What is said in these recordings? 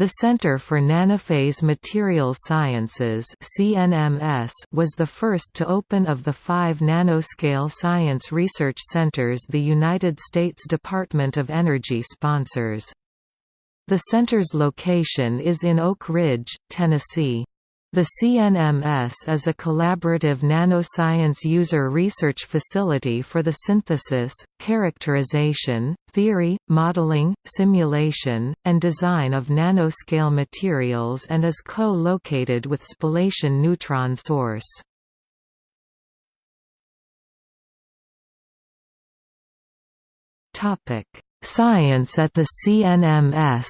The Center for Nanophase Materials Sciences (CNMS) was the first to open of the five nanoscale science research centers the United States Department of Energy sponsors. The center's location is in Oak Ridge, Tennessee. The CNMS is a collaborative nanoscience user research facility for the synthesis, characterization, theory, modeling, simulation, and design of nanoscale materials and is co-located with Spallation Neutron Source. Science at the CNMS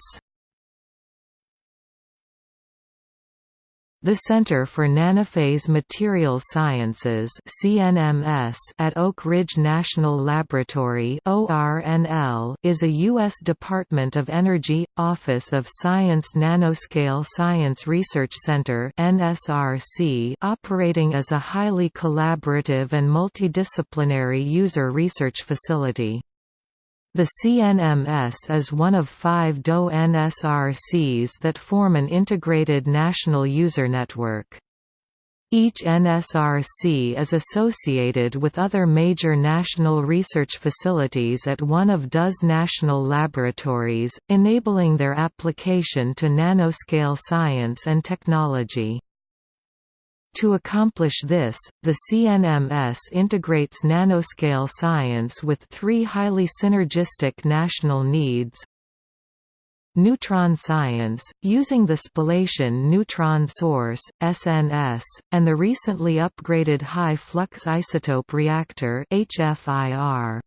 The Center for Nanophase Materials Sciences (CNMS) at Oak Ridge National Laboratory (ORNL) is a U.S. Department of Energy Office of Science Nanoscale Science Research Center (NSRC) operating as a highly collaborative and multidisciplinary user research facility. The CNMS is one of five DOE NSRCs that form an integrated national user network. Each NSRC is associated with other major national research facilities at one of DOE's national laboratories, enabling their application to nanoscale science and technology. To accomplish this, the CNMS integrates nanoscale science with three highly synergistic national needs Neutron science, using the Spallation Neutron Source (SNS) and the recently upgraded High Flux Isotope Reactor (HFIR).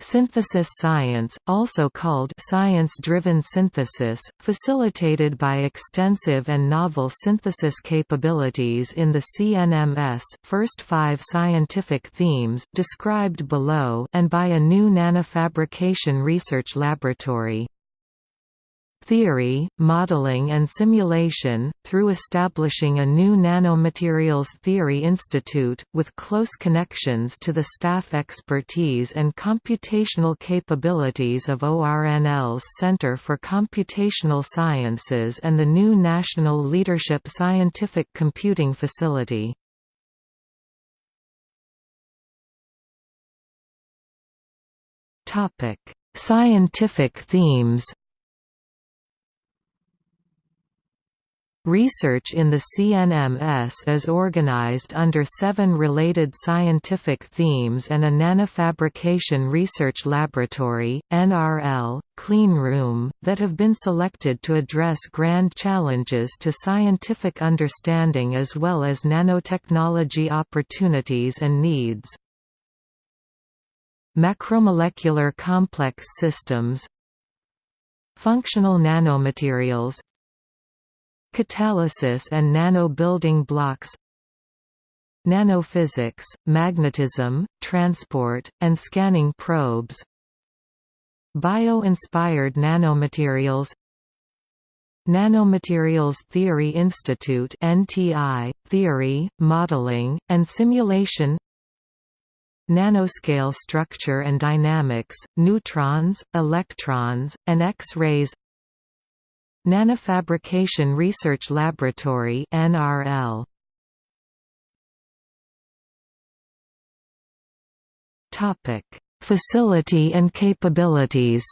Synthesis science, also called science-driven synthesis, facilitated by extensive and novel synthesis capabilities in the CNMS first five scientific themes described below and by a new nanofabrication research laboratory theory, modeling and simulation, through establishing a new Nanomaterials Theory Institute, with close connections to the staff expertise and computational capabilities of ORNL's Center for Computational Sciences and the new National Leadership Scientific Computing Facility. Scientific themes Research in the CNMS is organized under seven related scientific themes and a nanofabrication research laboratory, NRL, clean room, that have been selected to address grand challenges to scientific understanding as well as nanotechnology opportunities and needs. Macromolecular complex systems Functional nanomaterials Catalysis and nano-building blocks Nanophysics, magnetism, transport, and scanning probes Bio-inspired nanomaterials Nanomaterials Theory Institute NTI, Theory, Modeling, and Simulation Nanoscale Structure and Dynamics, Neutrons, Electrons, and X-rays Nanofabrication Research Laboratory NRL Topic. Facility and capabilities.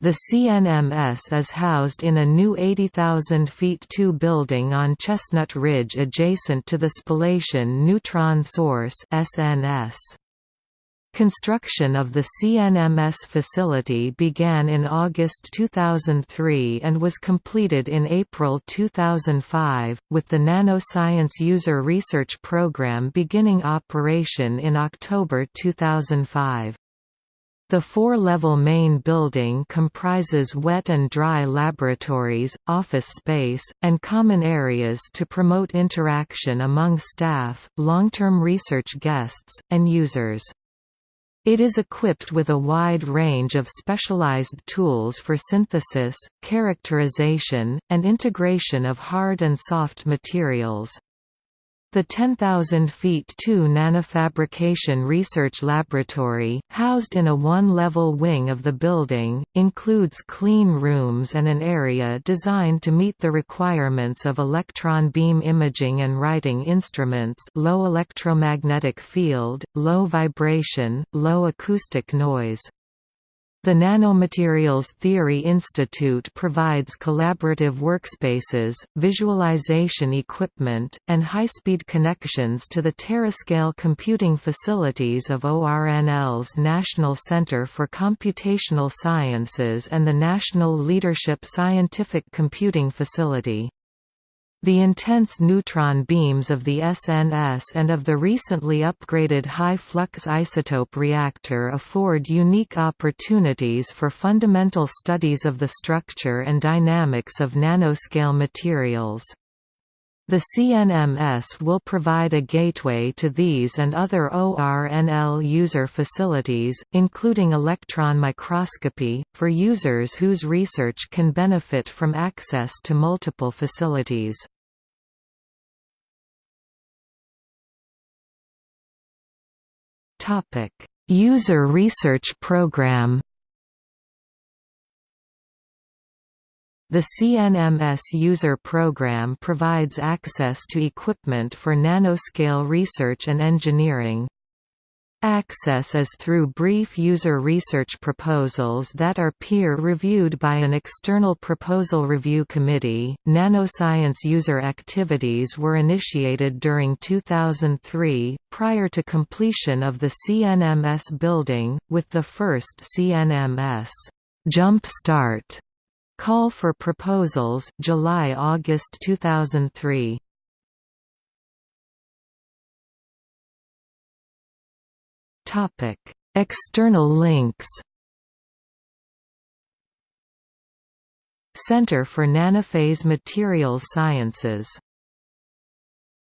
The CNMS is housed in a new 80,000 feet 2 building on Chestnut Ridge adjacent to the Spallation Neutron Source SNS. Construction of the CNMS facility began in August 2003 and was completed in April 2005, with the Nanoscience User Research Program beginning operation in October 2005. The four-level main building comprises wet and dry laboratories, office space, and common areas to promote interaction among staff, long-term research guests, and users. It is equipped with a wide range of specialized tools for synthesis, characterization, and integration of hard and soft materials. The 10,000 feet 2 nanofabrication research laboratory, housed in a one-level wing of the building, includes clean rooms and an area designed to meet the requirements of electron beam imaging and writing instruments low electromagnetic field, low vibration, low acoustic noise. The Nanomaterials Theory Institute provides collaborative workspaces, visualization equipment, and high-speed connections to the terascale computing facilities of ORNL's National Center for Computational Sciences and the National Leadership Scientific Computing Facility. The intense neutron beams of the SNS and of the recently upgraded high-flux isotope reactor afford unique opportunities for fundamental studies of the structure and dynamics of nanoscale materials. The CNMS will provide a gateway to these and other ORNL user facilities, including electron microscopy, for users whose research can benefit from access to multiple facilities. User Research Program The CNMS user program provides access to equipment for nanoscale research and engineering. Access is through brief user research proposals that are peer-reviewed by an external proposal review committee. Nanoscience user activities were initiated during 2003, prior to completion of the CNMS building, with the first CNMS Jump Start Call for Proposals July-August 2003. Topic: External links. Center for Nanophase Materials Sciences